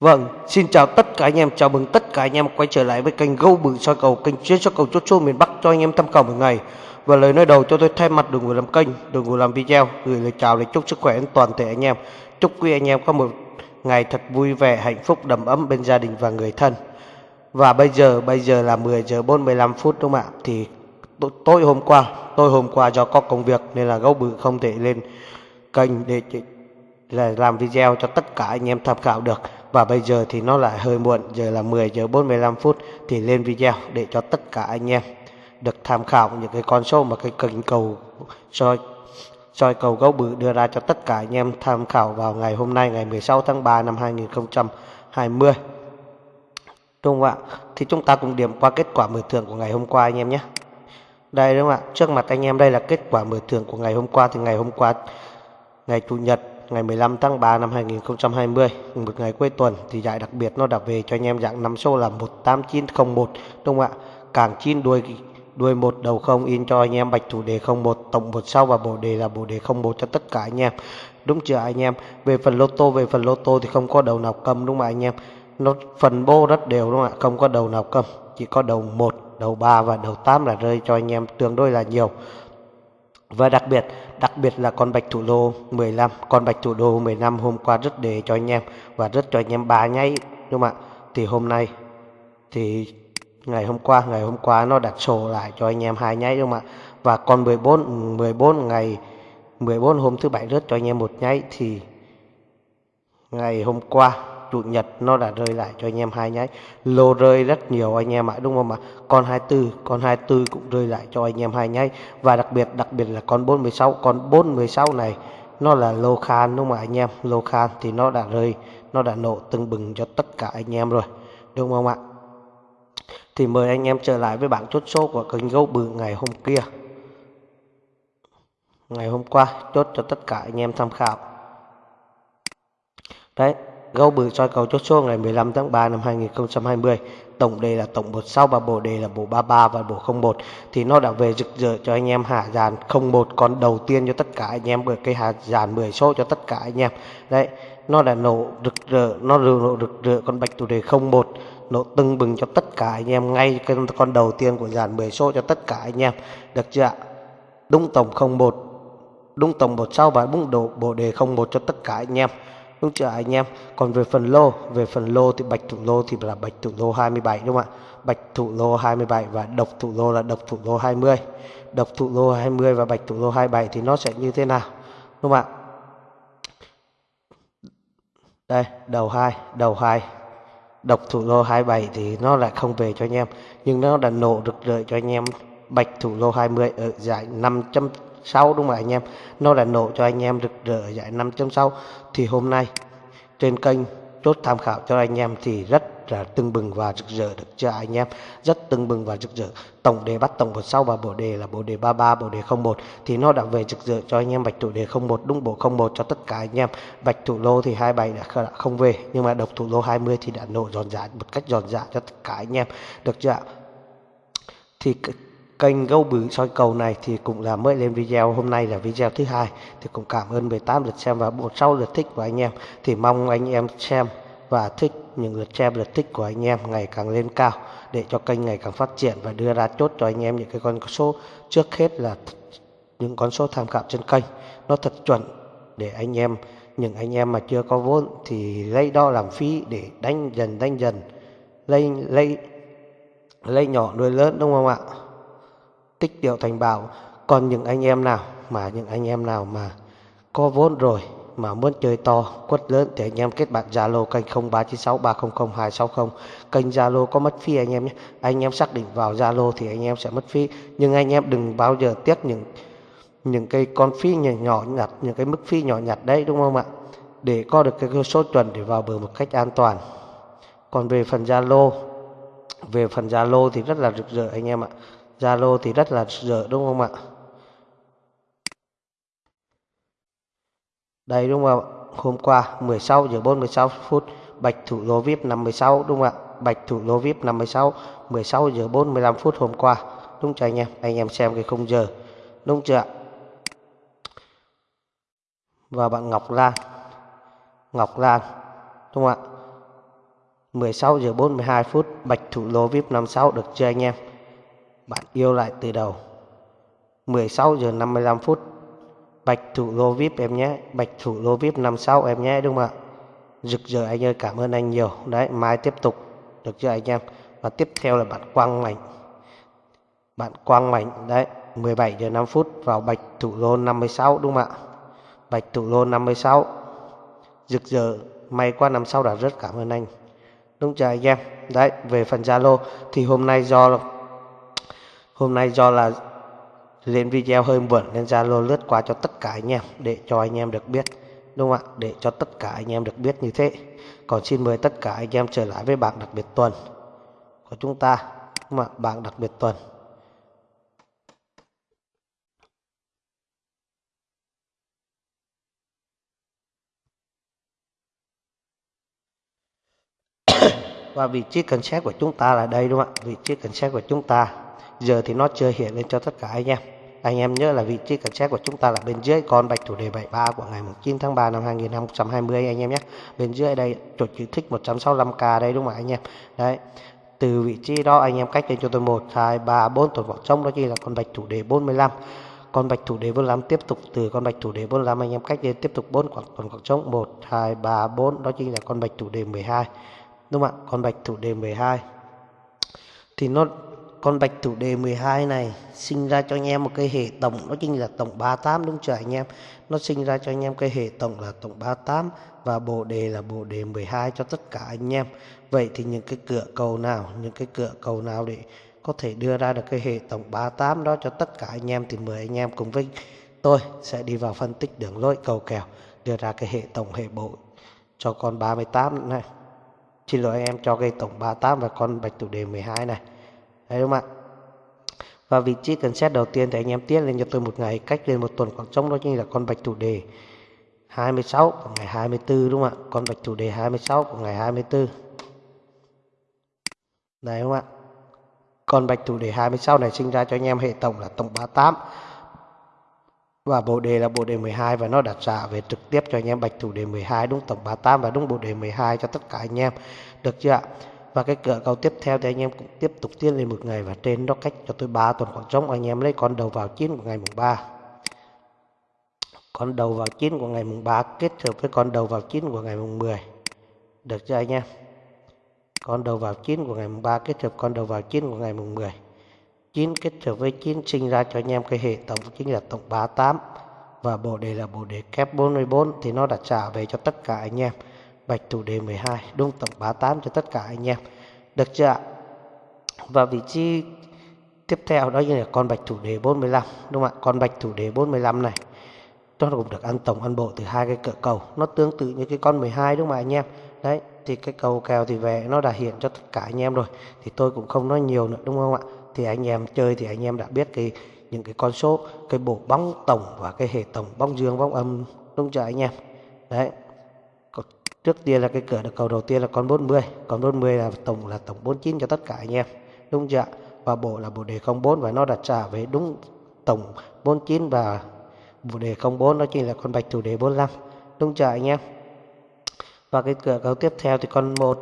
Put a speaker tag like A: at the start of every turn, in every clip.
A: Vâng, xin chào tất cả anh em, chào mừng tất cả anh em quay trở lại với kênh Gâu Bự soi cầu, kênh chuyên soi cầu chốt chốt miền Bắc cho anh em tham khảo một ngày. Và lời nói đầu cho tôi thay mặt đội ngũ làm kênh, đội ngũ làm video, gửi lời chào để chúc sức khỏe đến toàn thể anh em. Chúc quý anh em có một ngày thật vui vẻ, hạnh phúc, đầm ấm bên gia đình và người thân. Và bây giờ, bây giờ là 10 giờ 45 phút đúng không ạ? Thì tối hôm qua, tôi hôm qua do có công việc nên là Gâu Bự không thể lên kênh để là làm video cho tất cả anh em tham khảo được và bây giờ thì nó lại hơi muộn, giờ là 10 giờ 45 phút thì lên video để cho tất cả anh em được tham khảo những cái con số mà cái kênh cầu soi soi cầu gấu bự đưa ra cho tất cả anh em tham khảo vào ngày hôm nay, ngày 16 tháng 3 năm 2020 đúng không ạ? Thì chúng ta cùng điểm qua kết quả mở thưởng của ngày hôm qua anh em nhé. Đây đúng không ạ? Trước mặt anh em đây là kết quả mở thưởng của ngày hôm qua. Thì ngày hôm qua, ngày chủ nhật ngày 15 tháng 3 năm 2020 một ngày cuối tuần thì giải đặc biệt nó đã về cho anh em dạng năm số là 18901 đúng không ạ? Càng chín đuôi đuôi một đầu không in cho anh em bạch thủ đề 01 tổng một sau và bộ đề là bộ đề 01 cho tất cả anh em. Đúng chưa anh em? Về phần lô tô, về phần lô tô thì không có đầu nào cầm, đúng không anh em? Nó phần bô rất đều, đúng không ạ? Không có đầu nào cầm, chỉ có đầu 1 đầu 3 và đầu 8 là rơi cho anh em, tương đối là nhiều và đặc biệt, đặc biệt là con bạch thủ đô 15, con bạch thủ đô 15 hôm qua rất đề cho anh em và rất cho anh em ba nháy đúng không ạ? Thì hôm nay thì ngày hôm qua, ngày hôm qua nó đặt sổ lại cho anh em hai nháy đúng không ạ? Và con 14 14 ngày 14 hôm thứ bảy rớt cho anh em một nháy thì ngày hôm qua chủ nhật nó đã rơi lại cho anh em hai nháy. Lô rơi rất nhiều anh em ạ, đúng không ạ? Con 24 con 24 cũng rơi lại cho anh em hai nháy. Và đặc biệt đặc biệt là con 416 con 416 này, nó là lô khan đúng không ạ anh em? Lô khan thì nó đã rơi, nó đã nổ từng bừng cho tất cả anh em rồi, đúng không ạ? Thì mời anh em trở lại với bảng chốt số của kênh gấu bự ngày hôm kia. Ngày hôm qua, chốt cho tất cả anh em tham khảo. Đấy Gấu bự soi cầu chốt số ngày 15 tháng 3 năm 2020 tổng đề là tổng 16 và bộ đề là bộ 33 và bộ 01 thì nó đã về rực rỡ cho anh em hạ dàn 01 con đầu tiên cho tất cả anh em, bởi cái hạ dàn 10 số cho tất cả anh em. Đấy, nó đã nổ rực rỡ, nó nổ rực rỡ con bạch chủ đề 01 nổ tưng bừng cho tất cả anh em, ngay cái con đầu tiên của dàn 10 số cho tất cả anh em. Được chưa ạ? Đúng tổng 01 đúng tổng 16 và đúng độ, bộ đề 01 cho tất cả anh em đúng chưa anh em, còn về phần lô, về phần lô thì bạch thủ lô thì là bạch thủ lô 27 đúng không ạ? Bạch thủ lô 27 và độc thủ lô là độc thủ lô 20 độc thủ lô 20 và bạch thủ lô 27 thì nó sẽ như thế nào? Đúng không ạ? Đây, đầu 2 đầu 2 độc thủ lô 27 thì nó lại không về cho anh em, nhưng nó đã nổ được lợi cho anh em. Bạch thủ lô 20 ở giải 500 sau, đúng không anh em? Nó đã nổ cho anh em rực rỡ giải 5.6 thì hôm nay, trên kênh chốt tham khảo cho anh em thì rất là tưng bừng và rực rỡ được cho anh em? Rất tưng bừng và rực rỡ. Tổng đề bắt tổng một sau và bộ đề là bộ đề 33 bộ đề 01 thì nó đã về rực rỡ cho anh em, bạch thủ đề 01 đúng bộ 01 cho tất cả anh em. Bạch thủ lô thì 27 đã không về, nhưng mà độc thủ lô 20 thì đã nổ giòn giả một cách giòn giả cho tất cả anh em. Được chưa thì kênh gấu bự soi cầu này thì cũng là mới lên video. Hôm nay là video thứ hai. Thì cũng cảm ơn 18 lượt xem và 16 lượt thích của anh em. Thì mong anh em xem và thích những lượt xem lượt thích của anh em ngày càng lên cao, để cho kênh ngày càng phát triển và đưa ra chốt cho anh em những cái con số trước hết là những con số tham khảo trên kênh. Nó thật chuẩn để anh em, những anh em mà chưa có vốn thì lấy đo làm phí để đánh dần đánh dần, lấy lấy lấy nhỏ nuôi lớn, đúng không ạ? Tích điệu thành bảo còn những anh em nào mà, những anh em nào mà có vốn rồi mà muốn chơi to, quất lớn thì anh em kết bạn Zalo kênh 0396300260 kênh Zalo có mất phí anh em nhé. Anh em xác định vào Zalo thì anh em sẽ mất phí. Nhưng anh em đừng bao giờ tiếc những những cái con phí nhỏ nhỏ nhặt, những cái mức phí nhỏ nhặt đấy, đúng không ạ? Để có được cái số chuẩn để vào bờ một cách an toàn. Còn về phần Zalo, về phần Zalo thì rất là rực rỡ anh em ạ. Zalo thì rất là dở, đúng không ạ? Đây, đúng không ạ? Hôm qua 16 giờ 46 phút, Bạch Thủ Lô VIP 56 đúng không ạ? Bạch Thủ Lô VIP 56 16 giờ 45 phút hôm qua. Đúng chưa anh em? Anh em xem cái khung giờ. Đúng chưa ạ? Và bạn Ngọc Lan. Ngọc Lan, đúng không ạ? 16 giờ 42 phút, Bạch Thủ Lô VIP 56 được chưa anh em bạn yêu lại từ đầu. 16 giờ 55 phút. Bạch Thủ Lô VIP em nhé. Bạch Thủ Lô VIP 56 em nhé, đúng không ạ? Rực rỡ anh ơi, cảm ơn anh nhiều. Đấy, mai tiếp tục. Được chưa anh em? Và tiếp theo là bạn Quang Mạnh. Bạn Quang Mạnh, đấy 17 giờ 5 phút vào Bạch Thủ Lô 56 đúng không ạ? Bạch Thủ Lô 56 Rực rỡ, may qua năm sau đã rất cảm ơn anh. Đúng chưa anh em? Đấy, về phần Zalo thì hôm nay do hôm nay do là lên video hơi muộn nên Zalo lướt qua cho tất cả anh em để cho anh em được biết, đúng không ạ? Để cho tất cả anh em được biết như thế. Còn xin mời tất cả anh em trở lại với bảng đặc biệt tuần của chúng ta, đúng không ạ? Bảng đặc biệt tuần. Và vị trí cần xét của chúng ta là đây, đúng không ạ? Vị trí cần xét của chúng ta giờ thì nó chưa hiện lên cho tất cả anh em. Anh em nhớ là vị trí cảnh sát của chúng ta là bên dưới con bạch thủ đề 73 của ngày 9 tháng 3 năm 2020 anh em nhé. Bên dưới đây, chuột chữ thích 165k đây đúng không anh em? Đấy. Từ vị trí đó anh em cách lên cho tôi 1 2 3 4 tuần vỏ trống, đó chính là con bạch thủ đề 45 con bạch thủ đề 45 tiếp tục từ con bạch thủ đề 45 anh em cách lên tiếp tục 4 khoảng tuần khoảng trống 1 2 3 4 đó chính là con bạch thủ đề 12 đúng không ạ? Con bạch thủ đề 12 thì nó con bạch thủ đề 12 này sinh ra cho anh em một cái hệ tổng, nó chính là tổng 38 đúng chưa anh em? Nó sinh ra cho anh em cái hệ tổng là tổng 38 và bộ đề là bộ đề 12 cho tất cả anh em. Vậy thì những cái cửa cầu nào, những cái cửa cầu nào để có thể đưa ra được cái hệ tổng 38 đó cho tất cả anh em thì mời anh em cùng với tôi sẽ đi vào phân tích đường lối cầu kèo, đưa ra cái hệ tổng hệ bộ cho con 38 này. Xin lỗi em, cho cái tổng 38 và con bạch thủ đề 12 này. Đấy không ạ? Và vị trí cần xét đầu tiên thì anh em tiết lên cho tôi một ngày, cách lên một tuần khoảng trống đó chính là con bạch thủ đề 26 của ngày 24 đúng không ạ? Con bạch thủ đề 26 của ngày 24. Đấy không ạ? Con bạch thủ đề 26 này sinh ra cho anh em hệ tổng là tổng 38 và bộ đề là bộ đề 12 và nó đặt ra về trực tiếp cho anh em bạch thủ đề 12 đúng tổng 38 và đúng bộ đề 12 cho tất cả anh em được chưa ạ và cái cửa cầu tiếp theo thì anh em cũng tiếp tục tiến lên một ngày và trên đó cách cho tôi 3 tuần khoảng trống. Anh em lấy con đầu vào chín của ngày mùng 3 con đầu vào chín của ngày mùng 3 kết hợp với con đầu vào chín của ngày mùng 10 được chưa anh em? Con đầu vào chín của ngày mùng 3 kết hợp con đầu vào chín của ngày mùng 10 9 kết hợp với 9 sinh ra cho anh em cái hệ tổng, chính là tổng 38 và bộ đề là bộ đề kép 44 thì nó đã trả về cho tất cả anh em bạch thủ đề 12 đúng tổng 38 cho tất cả anh em. Được chưa ạ? Và vị trí tiếp theo đó là con bạch thủ đề 45 đúng không ạ? Con bạch thủ đề 45 này, nó cũng được ăn tổng, ăn bộ từ hai cái cỡ cầu. Nó tương tự như cái con 12 đúng không ạ anh em? Đấy, thì cái cầu kèo thì về, nó đã hiện cho tất cả anh em rồi. Thì tôi cũng không nói nhiều nữa, đúng không ạ? Thì anh em chơi thì anh em đã biết cái, những cái con số, cái bộ bóng tổng và cái hệ tổng bóng dương, bóng âm, đúng chưa anh em? Đấy trước tiên là cái cửa được cầu đầu tiên là con 40 con 40 là tổng là tổng 49 cho tất cả anh em. Đúng chưa và bộ là bộ đề 04 và nó đặt trả về đúng tổng 49 và bộ đề 04 nó chính là con bạch thủ đề 45 đúng chưa anh em? Và cái cửa cầu tiếp theo thì con 1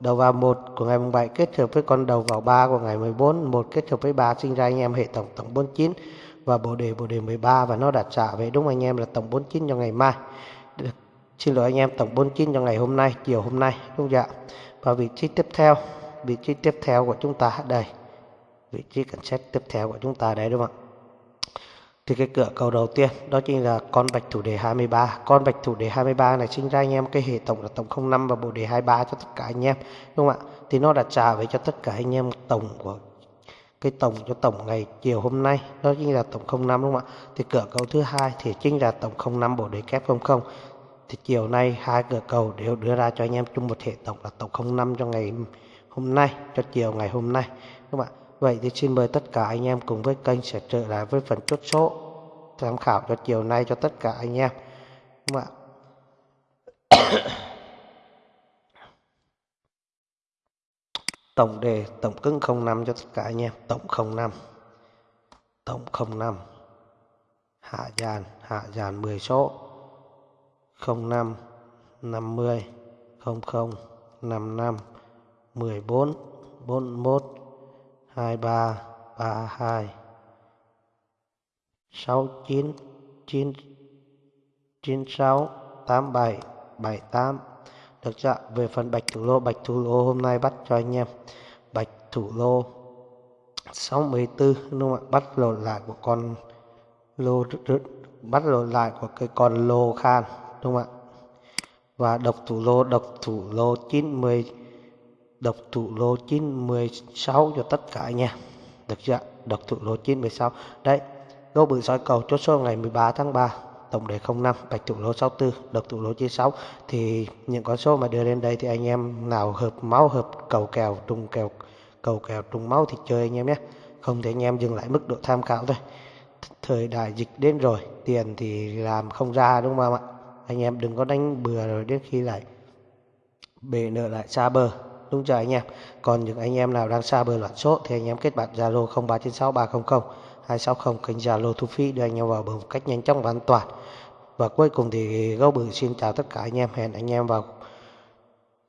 A: đầu vào 1 của ngày 7 kết hợp với con đầu vào 3 của ngày 14 1 kết hợp với 3 sinh ra anh em hệ tổng tổng 49 và bộ đề bộ đề 13 và nó đặt trả về đúng anh em là tổng 49 cho ngày mai xin lỗi anh em, tổng 49 cho ngày hôm nay, chiều hôm nay đúng không ạ và vị trí tiếp theo, vị trí tiếp theo của chúng ta đây. Vị trí cảnh sát tiếp theo của chúng ta đây, đúng không ạ? Thì cái cửa cầu đầu tiên, đó chính là con bạch thủ đề 23 con bạch thủ đề 23 này sinh ra anh em cái hệ tổng là tổng 05 và bộ đề 23 cho tất cả anh em, đúng không ạ? Thì nó đã trả về cho tất cả anh em tổng của cái tổng, cho tổng ngày chiều hôm nay, đó chính là tổng 05 đúng không ạ? Thì cửa cầu thứ hai thì chính là tổng 05 bộ đề kép 00 thì chiều nay hai cửa cầu đều đưa ra cho anh em chung một hệ tổng là tổng 05 cho ngày hôm nay cho chiều ngày hôm nay các bạn Vậy thì xin mời tất cả anh em cùng với kênh sẽ trở lại với phần chốt số tham khảo cho chiều nay cho tất cả anh em. các bạn? Tổng đề tổng cứng 05 cho tất cả anh em, tổng 05. Tổng 05. Hạ dàn, hạ dàn 10 số. 05 50 00 55 14 41 23 32 69 9 96 87 78 được chưa về phần bạch thủ lô, bạch thủ lô hôm nay bắt cho anh em. Bạch thủ lô 64 đúng không ạ? Bắt lột lại của con lô, bắt lột lại của cái con lô khan đúng không ạ? Và độc thủ lô, độc thủ lô 90 độc thủ lô 916 cho tất cả anh em. Được chưa độc thủ lô 916 đấy gấu bự soi cầu chốt số ngày 13 tháng 3 tổng đề 05 bạch thủ lô 64 độc thủ lô 96 thì những con số mà đưa lên đây thì anh em nào hợp máu, hợp cầu kèo, trùng kèo, cầu kèo, trùng máu thì chơi anh em nhé. Không thể anh em dừng lại mức độ tham khảo thôi. Thời đại dịch đến rồi, tiền thì làm không ra, đúng không ạ? Anh em đừng có đánh bừa rồi đến khi lại bể nợ lại xa bờ. Đúng chưa anh em? Còn những anh em nào đang xa bờ loạn số thì anh em kết bạn zalo 0396 300 260 kênh zalo thu phí đưa anh em vào bờ một cách nhanh chóng và an toàn. Và cuối cùng thì gấu bự xin chào tất cả anh em. Hẹn anh em vào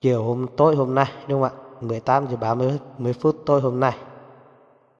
A: chiều hôm, tối hôm nay, đúng không ạ? 18 giờ 30 phút tối hôm nay.